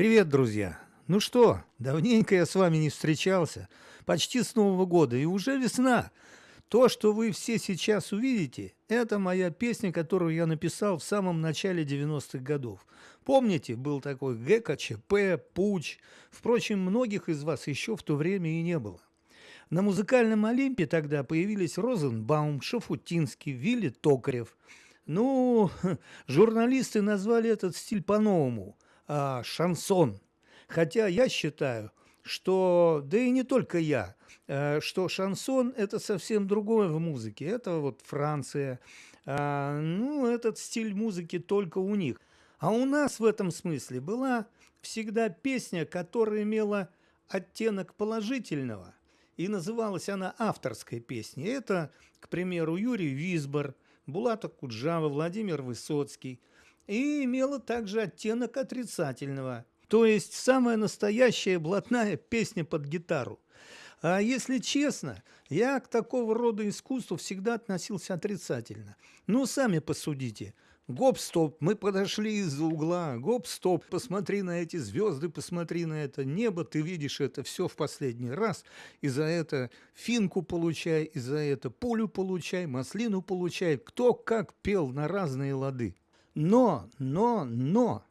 Привет, друзья! Ну что, давненько я с вами не встречался, почти с Нового года, и уже весна. То, что вы все сейчас увидите, это моя песня, которую я написал в самом начале 90-х годов. Помните, был такой ГКЧП, Пуч. Впрочем, многих из вас еще в то время и не было. На музыкальном Олимпе тогда появились Розенбаум, Шафутинский, Вилли Токарев. Ну, журналисты назвали этот стиль по-новому а, – шансон. Хотя я считаю, что, да и не только я, э, что шансон – это совсем другое в музыке. Это вот Франция, а, ну, этот стиль музыки только у них. А у нас в этом смысле была всегда песня, которая имела оттенок положительного, и называлась она авторской песней. Это, к примеру, Юрий Висбор, Булата Куджава, Владимир Высоцкий. И имела также оттенок отрицательного – то есть самая настоящая блатная песня под гитару. А если честно, я к такого рода искусству всегда относился отрицательно. Ну, сами посудите. Гоп-стоп, мы подошли из-за угла. Гоп-стоп, посмотри на эти звезды, посмотри на это небо. Ты видишь это все в последний раз. И за это финку получай, и за это пулю получай, маслину получай. Кто как пел на разные лады. Но, но, но...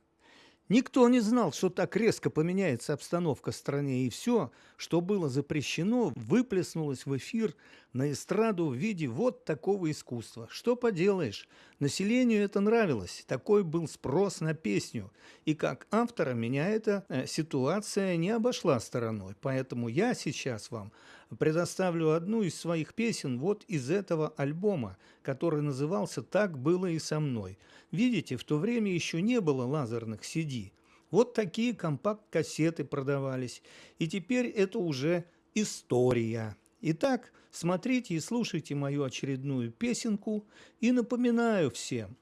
Никто не знал, что так резко поменяется обстановка в стране, и все, что было запрещено, выплеснулось в эфир на эстраду в виде вот такого искусства. Что поделаешь, населению это нравилось, такой был спрос на песню, и как автора меня эта э, ситуация не обошла стороной, поэтому я сейчас вам предоставлю одну из своих песен вот из этого альбома, который назывался «Так было и со мной». Видите, в то время еще не было лазерных CD, вот такие компакт-кассеты продавались. И теперь это уже история. Итак, смотрите и слушайте мою очередную песенку. И напоминаю всем,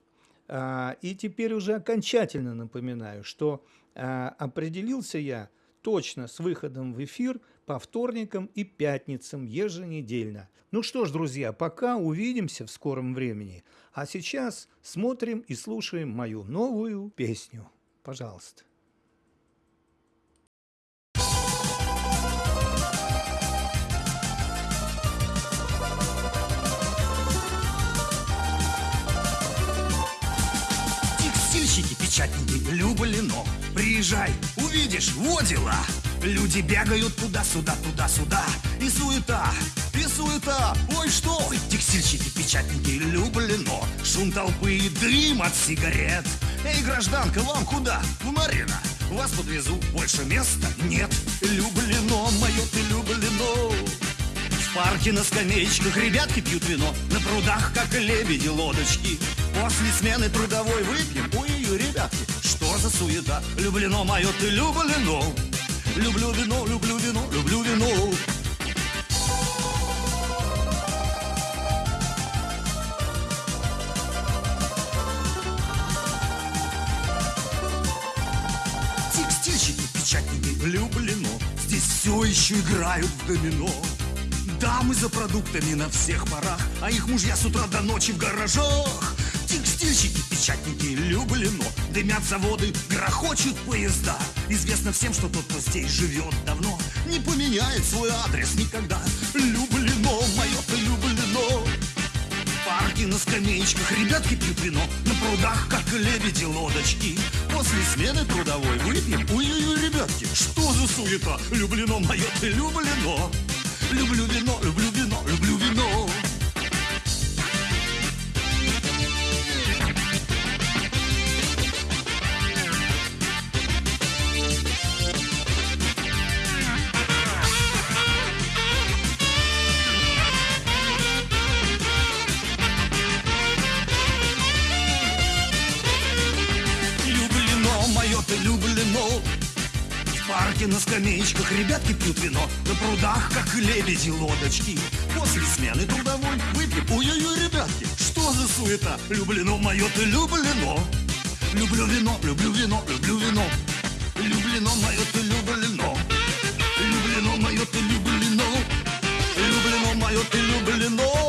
а, и теперь уже окончательно напоминаю, что а, определился я точно с выходом в эфир по вторникам и пятницам еженедельно. Ну что ж, друзья, пока увидимся в скором времени. А сейчас смотрим и слушаем мою новую песню. Пожалуйста. печатники Люблено Приезжай, увидишь, во дела Люди бегают туда-сюда, туда-сюда. И суета, и суета. Ой, что? Текстильщики, печатники Люблено. Шум толпы и дым от сигарет. Эй, гражданка, вам куда? В Марина. Вас подвезу, больше места нет. Люблено, мое ты люблено. В парке на скамеечках ребятки пьют вино. На прудах, как лебеди, лодочки. После смены трудовой выпьем. Ой, ребятки, что за суета? Люблено мое, ты люблено Люблю вино, люблю вино, люблю вино. Текстильщики, печатники, люблено Здесь все еще играют в домино. Дамы за продуктами на всех парах А их мужья с утра до ночи в гаражах. Текстильщики, печатники, люблено. Дымят заводы, грохочут поезда Известно всем, что тот, кто здесь живет давно Не поменяет свой адрес никогда. Люблено, мое-то люблено. Парки на скамеечках, ребятки пьют вино. На прудах, как лебеди, лодочки. После смены трудовой выпьем. Ой-ой-ой, ребятки, что за суета? Люблено, мое-то люблено. Люблю вино, люблю вино, люблю вино Люблено, люблено парке на скамеечках ребятки пьют вино. На прудах, как лебеди, лодочки. После смены трудовой выпьем Ой-ой-ой, ребятки, что за суета? Люблено мое, ты люблено. Люблю вино, люблю вино, люблю вино. Люблено мое, ты люблено. Люблено мое, ты люблено. Люблено мое, ты люблено